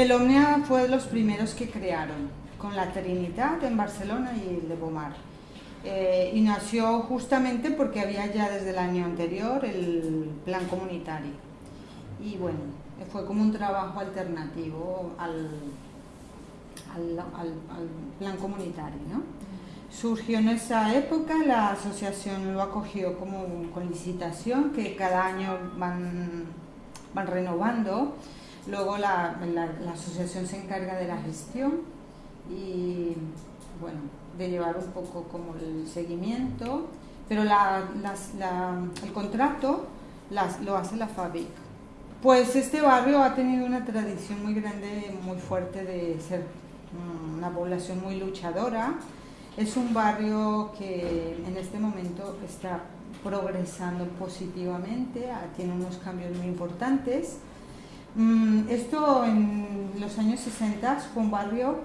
El Omnia fue de los primeros que crearon, con la Trinidad en Barcelona y el de Bomar. Eh, y nació justamente porque había ya desde el año anterior el plan comunitario. Y bueno, fue como un trabajo alternativo al, plan comunitario. ¿no? Surgió en esa época, la asociación lo acogió como con licitación, que cada año van, van renovando. Luego la, la, asociación se encarga de la gestión y bueno, de llevar un poco como el seguimiento, pero la, el contrato lo hace la FABIC. Pues este barrio ha tenido una tradición muy grande, muy fuerte de ser una población muy luchadora. Es un barrio que en este momento está progresando positivamente, ah, tiene unos cambios muy importantes. Mm, esto en los años 60 fue un barrio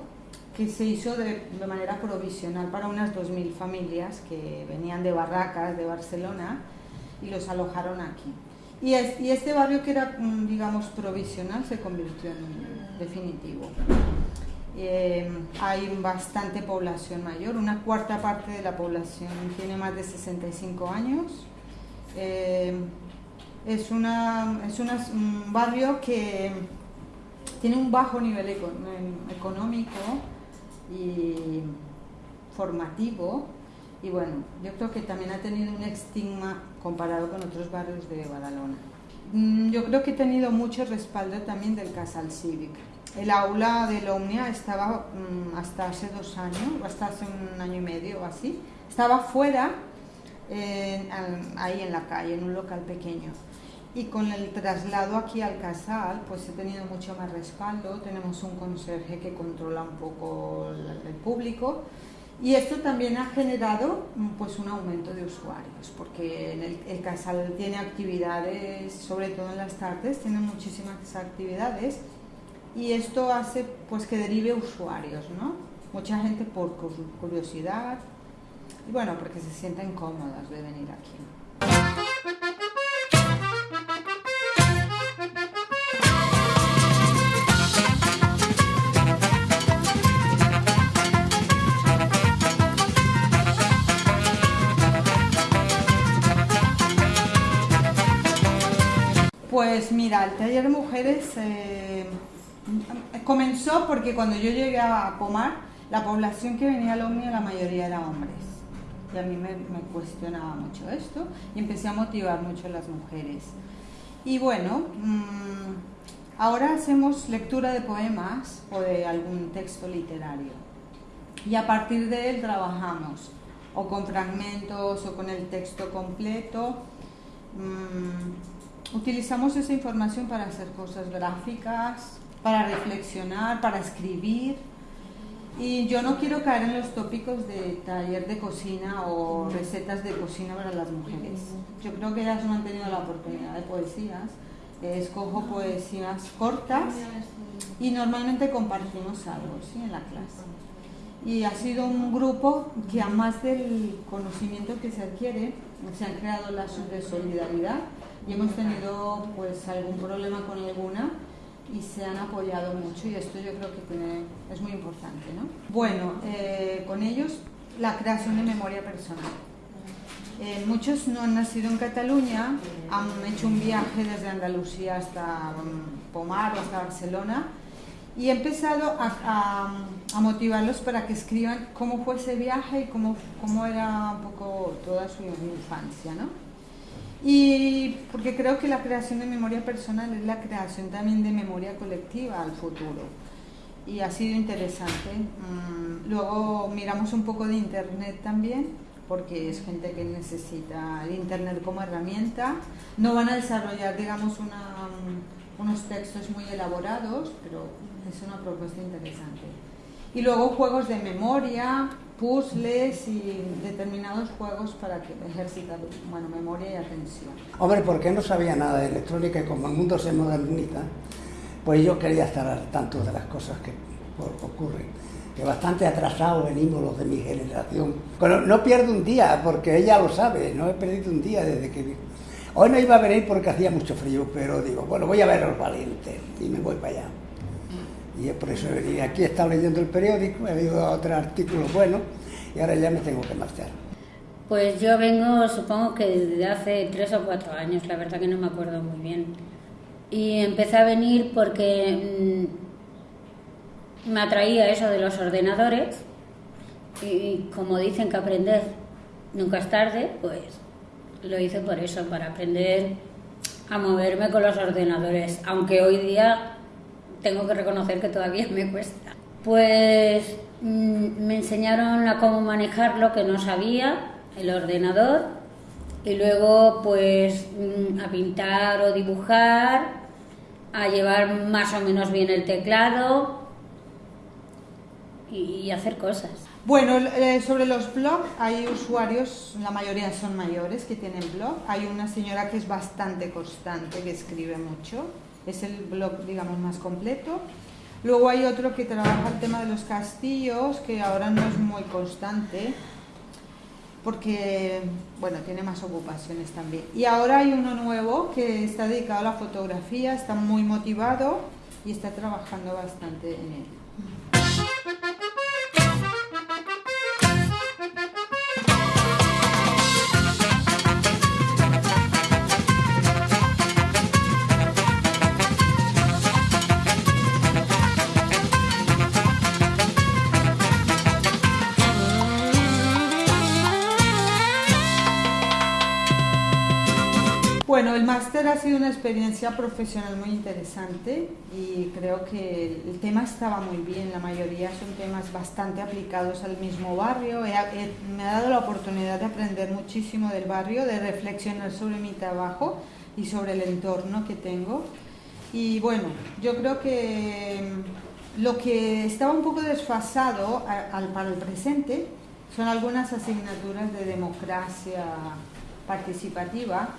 que se hizo de, manera provisional para unas 2.000 familias que venían de Barracas, de Barcelona, y los alojaron aquí. Y, este barrio que era, mm, digamos, provisional se convirtió en definitivo. Eh, hay bastante población mayor, una cuarta parte de la población tiene más de 65 años. Eh, es, una, es un barrio que tiene un bajo nivel económico y formativo y bueno, yo creo que también ha tenido un estigma comparado con otros barrios de Badalona. Mm, yo creo que ha tenido mucho respaldo también del Casal Cívico. El aula de la estaba mm, hasta hace dos años, hasta hace un año y medio o así, estaba fuera, ahí en la calle, en un local pequeño. Y con el traslado aquí al casal, pues he tenido mucho más respaldo. Tenemos un conserje que controla un poco el público y esto también ha generado mm, pues, un aumento de usuarios, porque el, casal tiene actividades, sobre todo en las tardes, tiene muchísimas actividades y esto hace pues, que derive usuarios, ¿no? Mucha gente por curiosidad y bueno, porque se sienten cómodas de venir aquí. Pues mira, el taller de mujeres eh, comenzó porque cuando yo llegué a Pomar, la población que venía al Omnia, la mayoría era hombres. Y a mí me, cuestionaba mucho esto y empecé a motivar mucho a las mujeres. Y bueno, mm, ahora hacemos lectura de poemas o de algún texto literario. Y a partir de él trabajamos o con fragmentos o con el texto completo. Mm, Utilizamos esa información para hacer cosas gráficas, para reflexionar, para escribir. Y yo no quiero caer en los tópicos de taller de cocina o recetas de cocina para las mujeres. Yo creo que ellas no han tenido la oportunidad de poesías. Escojo poesías cortas y normalmente compartimos algo ¿sí? en la clase. Y ha sido un grupo que a más del conocimiento que se adquiere, se han creado lazos de solidaridad y hemos tenido pues algún problema con alguna y se han apoyado mucho y esto yo creo que tiene, es muy importante. ¿no? Bueno, eh, con ellos la creación de memoria personal. Eh, muchos no han nacido en Cataluña, han hecho un viaje desde Andalucía hasta um, Pomar o hasta Barcelona y he empezado a, a, motivarlos para que escriban cómo fue ese viaje y cómo, cómo era un poco toda su infancia. ¿no? Y porque creo que la creación de memoria personal es la creación también de memoria colectiva al futuro. Y ha sido interesante. Mm, luego miramos un poco de Internet también, porque es gente que necesita el Internet como herramienta. No van a desarrollar, digamos, mm, unos textos muy elaborados, pero es una propuesta interesante. Y luego juegos de memoria, puzzles y determinados juegos para que ejercitar bueno, memoria y atención. Hombre, porque no sabía nada de electrónica y como el mundo se moderniza, pues yo quería estar al tanto de las cosas que ocurren. Que bastante atrasados venimos los de mi generación. No pierdo un día, porque ella lo sabe, no he perdido un día desde que... Hoy no iba a venir porque hacía mucho frío, pero digo, bueno, voy a ver los valientes y me voy para allá. Y por eso venía aquí, he estado leyendo el periódico, he leído otros artículos buenos y ahora ya me tengo que marchar. Pues yo vengo, supongo que desde hace tres o cuatro años, la verdad que no me acuerdo muy bien. Y empecé a venir porque mm, me atraía eso de los ordenadores y como dicen que aprender nunca es tarde, pues lo hice por eso, para aprender a moverme con los ordenadores, aunque hoy día tengo que reconocer que todavía me cuesta. Pues mm, me enseñaron a cómo manejarlo, que no sabía, el ordenador, y luego pues mm, a pintar o dibujar, a llevar más o menos bien el teclado y hacer cosas. Bueno, eh, sobre los blogs, hay usuarios, la mayoría son mayores que tienen blog. Hay una señora que es bastante constante, que escribe mucho. Es el blog, digamos, más completo. Luego hay otro que trabaja el tema de los castillos, que ahora no es muy constante, porque, bueno, tiene más ocupaciones también. Y ahora hay uno nuevo que está dedicado a la fotografía, está muy motivado y está trabajando bastante en él. Ha sido una experiencia profesional muy interesante y creo que el tema estaba muy bien, la mayoría son temas bastante aplicados al mismo barrio. me ha dado la oportunidad de aprender muchísimo del barrio, de reflexionar sobre mi trabajo y sobre el entorno que tengo. Y bueno, yo creo que mm, lo que estaba un poco desfasado al, para el presente son algunas asignaturas de democracia participativa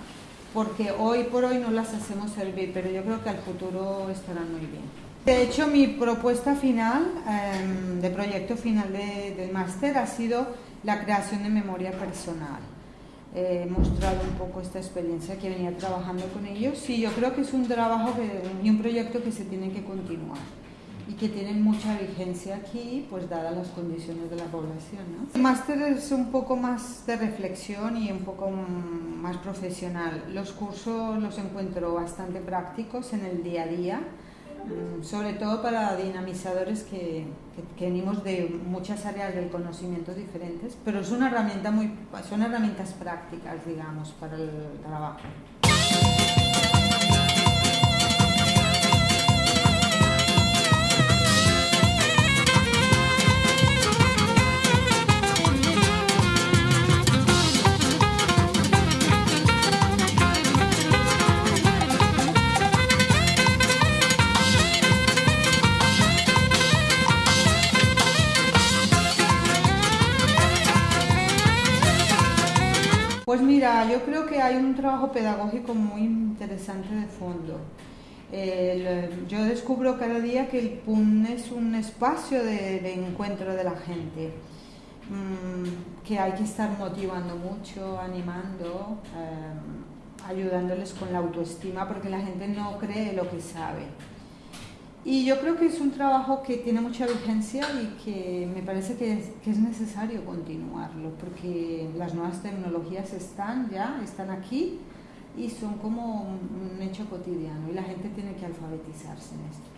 porque hoy por hoy no las hacemos servir, pero yo creo que al futuro estarán muy bien. De hecho, mi propuesta final, em, de proyecto final del máster, ha sido la creación de memoria personal. He mostrado un poco esta experiencia que venía trabajando con ellos y yo creo que es un trabajo y un proyecto que se tiene que continuar y que tienen mucha vigencia aquí, pues dadas las condiciones de la población. ¿no? El máster es un poco más de reflexión y un poco más profesional. Los cursos los encuentro bastante prácticos en el día a día, mm, sobre todo para dinamizadores que, que, venimos de muchas áreas del conocimiento diferentes, pero es una herramienta muy, son herramientas prácticas, digamos, para el trabajo. Mira, yo creo que hay un trabajo pedagógico muy interesante de fondo. yo descubro cada día que el PUN es un espacio de, encuentro de la gente, mm, que hay que estar motivando mucho, animando, eh, ayudándoles con la autoestima, porque la gente no cree lo que sabe. Y yo creo que es un trabajo que tiene mucha vigencia y que me parece que es, necesario continuarlo, porque las nuevas tecnologías están ya, están aquí y son como un hecho cotidiano y la gente tiene que alfabetizarse en esto.